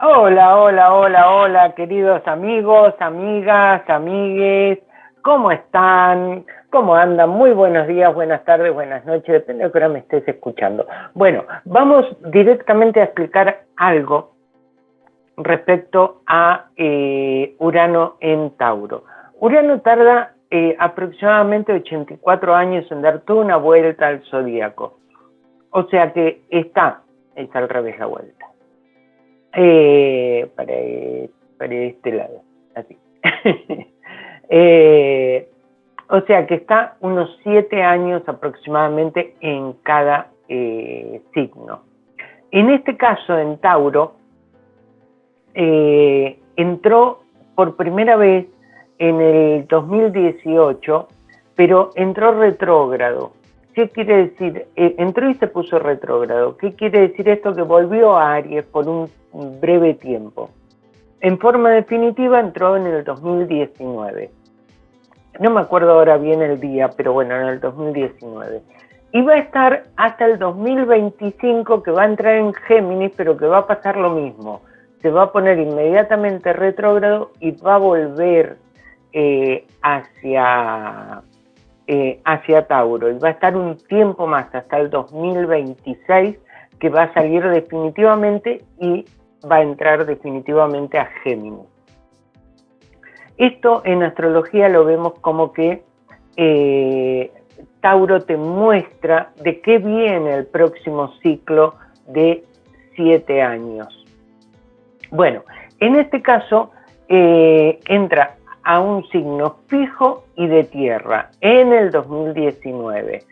Hola, hola, hola, hola, queridos amigos, amigas, amigues, ¿cómo están? ¿Cómo andan? Muy buenos días, buenas tardes, buenas noches, depende de qué hora me estés escuchando. Bueno, vamos directamente a explicar algo respecto a eh, Urano en Tauro. Urano tarda eh, aproximadamente 84 años en dar toda una vuelta al zodíaco. O sea que está, está al revés la vuelta. Eh, para, para, este lado, así. eh, o sea que está unos siete años aproximadamente en cada eh, signo. En este caso, en Tauro, entró por primera vez en el 2018, pero entró retrógrado. ¿Qué quiere decir? Eh, entró y se puso retrógrado. ¿Qué quiere decir esto? Que volvió a Aries por un breve tiempo. En forma definitiva entró en el 2019. No me acuerdo ahora bien el día, pero bueno, en el 2019. Y va a estar hasta el 2025 que va a entrar en Géminis, pero que va a pasar lo mismo. Se va a poner inmediatamente retrógrado y va a volver eh, hacia eh, hacia Tauro y va a estar un tiempo más, hasta el 2026, que va a salir definitivamente y va a entrar definitivamente a Géminis. Esto en astrología lo vemos como que eh, Tauro te muestra de qué viene el próximo ciclo de siete años. Bueno, en este caso eh, entra a un signo fijo y de tierra en el 2019.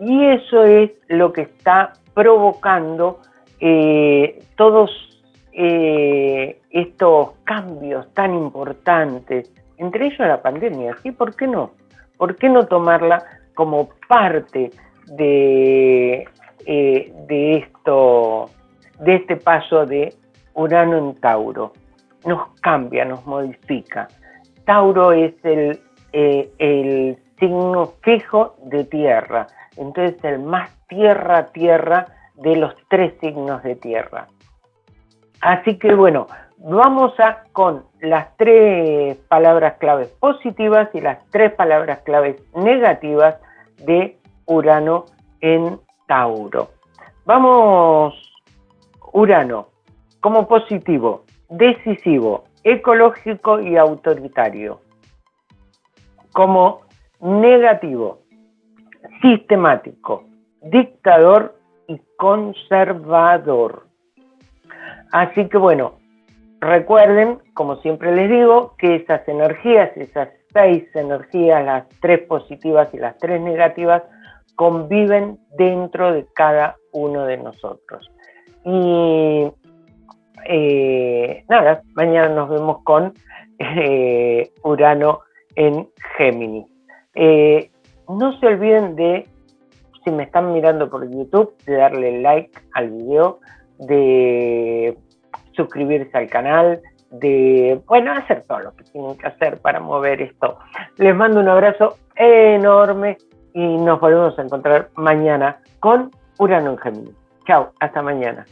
Y eso es lo que está provocando eh, todos eh, estos cambios tan importantes, entre ellos la pandemia, ¿sí? ¿Por qué no? ¿Por qué no tomarla como parte de, eh, de esto, de este paso de Urano en Tauro? Nos cambia, nos modifica. Tauro es el, eh, el signo fijo de tierra, entonces el más tierra tierra de los tres signos de tierra. Así que bueno, vamos a con las tres palabras claves positivas y las tres palabras claves negativas de Urano en Tauro. Vamos, Urano, como positivo, decisivo, ecológico y autoritario. Como negativo, sistemático, dictador y conservador. Así que bueno, recuerden, como siempre les digo, que esas energías, esas seis energías, las tres positivas y las tres negativas, conviven dentro de cada uno de nosotros. Y eh, nada, mañana nos vemos con eh, Urano en Géminis. Eh, no se olviden de, si me están mirando por YouTube, de darle like al video, de suscribirse al canal, de, bueno, hacer todo lo que tienen que hacer para mover esto. Les mando un abrazo enorme y nos volvemos a encontrar mañana con Urano en Géminis. Chao, hasta mañana.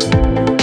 Thank you.